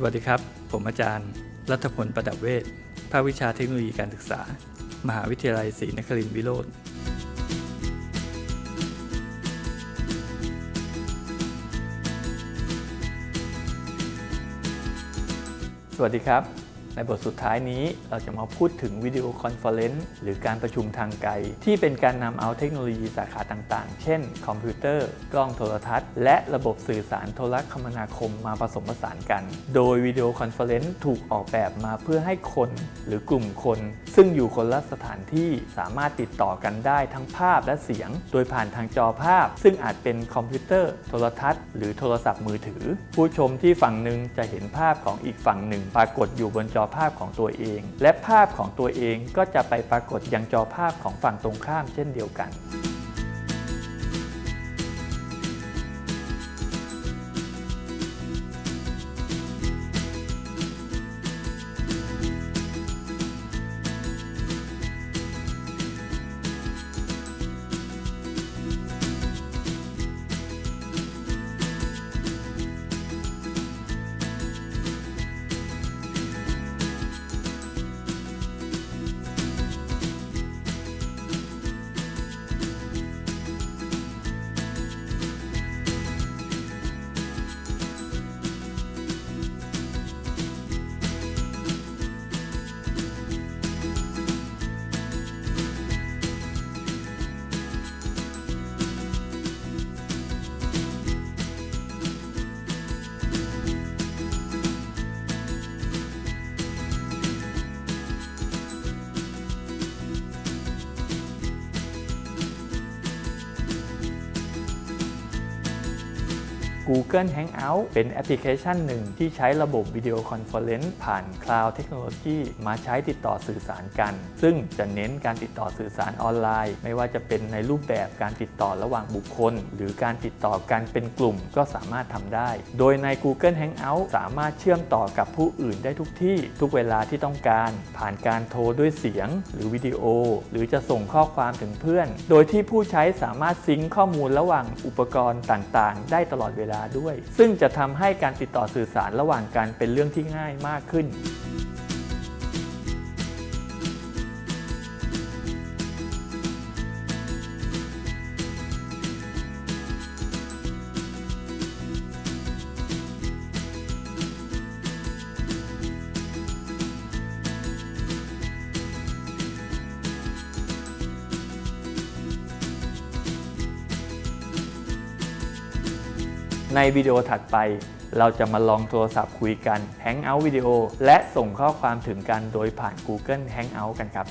สวัสดีครับ ผมอาจารย์ รัฐพลประดับเวทย์ภาควิชาเทคโนโลยีการศึกษา มหาวิทยาลัยศรีนครินทรวิโรฒสวัสดีครับ ในบทสุดท้ายนี้เราจะมาพูดถึง video conference หรือการประชุมทางไกล ที่เป็นการนำเอาเทคโนโลยีสาขาต่างๆ เช่น คอมพิวเตอร์ กล้องโทรทัศน์ และระบบสื่อสารโทรคมนาคมมาผสมผสานกัน โดย video conference ถูกออกแบบมาเพื่อให้คนหรือกลุ่มคน ซึ่งอยู่คนละสถานที่สามารถติดต่อกันได้ทั้งภาพและเสียง โดยผ่านทางจอภาพ ซึ่งอาจเป็นคอมพิวเตอร์ โทรทัศน์ หรือโทรศัพท์มือถือ ผู้ชมที่ฝั่งหนึ่งจะเห็นภาพของอีกฝั่งหนึ่ง ปรากฏอยู่บนจอภาพของตัวเอง และภาพของตัวเองก็จะไปปรากฏยังจอภาพของฝั่งตรงข้ามเช่นเดียวกัน Google Hangout เป็นแอปพลิเคชันหนึ่งที่ใช้ระบบ video conference ผ่าน cloud technology มาใช้ติดต่อสื่อสารกัน ซึ่งจะเน้นการติดต่อสื่อสารออนไลน์ ไม่ว่าจะเป็นในรูปแบบการติดต่อระหว่างบุคคล หรือการติดต่อกันเป็นกลุ่มก็สามารถทำได้ โดยใน Google Hangout สามารถเชื่อมต่อกับผู้อื่นได้ทุกที่ ทุกเวลาที่ต้องการ ผ่านการโทรด้วยเสียง หรือวิดีโอ หรือจะส่งข้อความถึงเพื่อน โดยที่ผู้ใช้สามารถ sync ข้อมูลระหว่างอุปกรณ์ต่างๆ ได้ตลอดเวลาาด้วย ซึ่งจะทำให้การติดต่อสื่อสารระหว่างกันเป็นเรื่องที่ง่ายมากขึ้น ในวิดีโอถัดไป เราจะมาลองโทรศัพท์คุยกัน Hangout วิดีโอและส่งข้อความถึงกันโดยผ่าน Google Hangout กันครับ